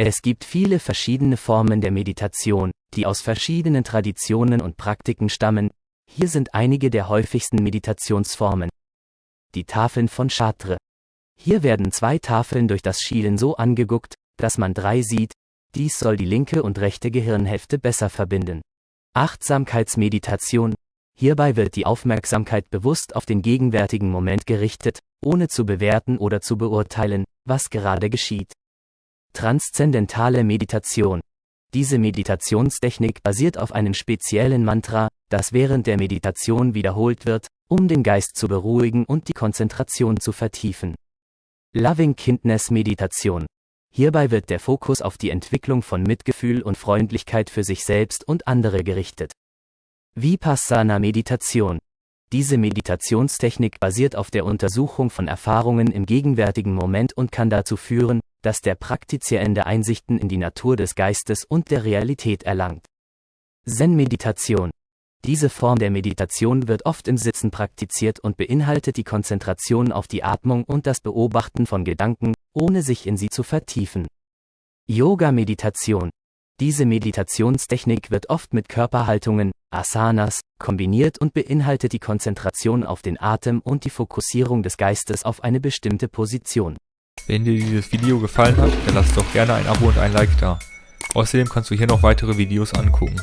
Es gibt viele verschiedene Formen der Meditation, die aus verschiedenen Traditionen und Praktiken stammen. Hier sind einige der häufigsten Meditationsformen. Die Tafeln von Chartres. Hier werden zwei Tafeln durch das Schielen so angeguckt, dass man drei sieht, dies soll die linke und rechte Gehirnhälfte besser verbinden. Achtsamkeitsmeditation. Hierbei wird die Aufmerksamkeit bewusst auf den gegenwärtigen Moment gerichtet, ohne zu bewerten oder zu beurteilen, was gerade geschieht. Transzendentale Meditation. Diese Meditationstechnik basiert auf einem speziellen Mantra, das während der Meditation wiederholt wird, um den Geist zu beruhigen und die Konzentration zu vertiefen. Loving Kindness Meditation. Hierbei wird der Fokus auf die Entwicklung von Mitgefühl und Freundlichkeit für sich selbst und andere gerichtet. Vipassana Meditation. Diese Meditationstechnik basiert auf der Untersuchung von Erfahrungen im gegenwärtigen Moment und kann dazu führen, dass der Praktizierende Einsichten in die Natur des Geistes und der Realität erlangt. Zen-Meditation. Diese Form der Meditation wird oft im Sitzen praktiziert und beinhaltet die Konzentration auf die Atmung und das Beobachten von Gedanken, ohne sich in sie zu vertiefen. Yoga-Meditation. Diese Meditationstechnik wird oft mit Körperhaltungen, Asanas, kombiniert und beinhaltet die Konzentration auf den Atem und die Fokussierung des Geistes auf eine bestimmte Position. Wenn dir dieses Video gefallen hat, dann lass doch gerne ein Abo und ein Like da. Außerdem kannst du hier noch weitere Videos angucken.